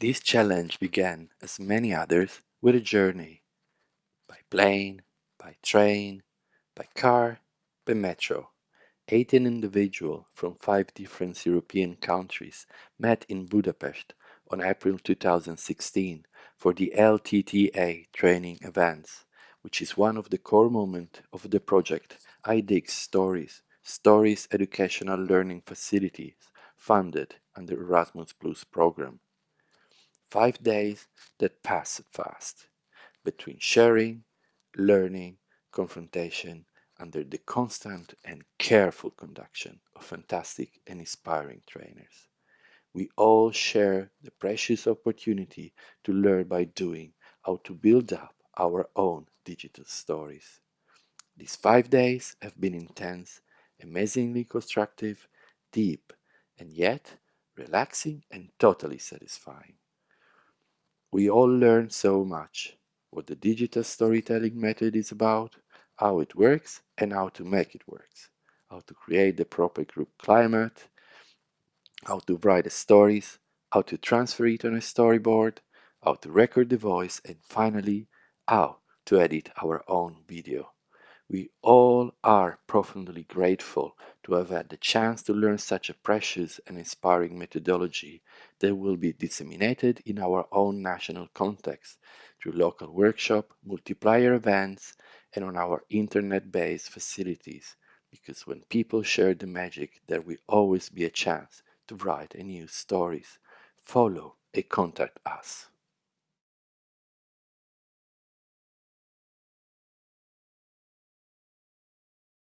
This challenge began, as many others, with a journey by plane, by train, by car, by metro. 18 individuals from five different European countries met in Budapest on April 2016 for the LTTA training events, which is one of the core moments of the project iDig Stories, Stories Educational Learning Facilities, funded under Erasmus Plus program. Five days that passed fast, between sharing, learning, confrontation, under the constant and careful conduction of fantastic and inspiring trainers. We all share the precious opportunity to learn by doing how to build up our own digital stories. These five days have been intense, amazingly constructive, deep, and yet relaxing and totally satisfying. We all learn so much what the digital storytelling method is about, how it works and how to make it work, how to create the proper group climate, how to write the stories, how to transfer it on a storyboard, how to record the voice, and finally, how to edit our own video. We all are profoundly grateful to have had the chance to learn such a precious and inspiring methodology that will be disseminated in our own national context through local workshop, multiplier events, and on our internet-based facilities, because when people share the magic, there will always be a chance to write and use stories. Follow and contact us.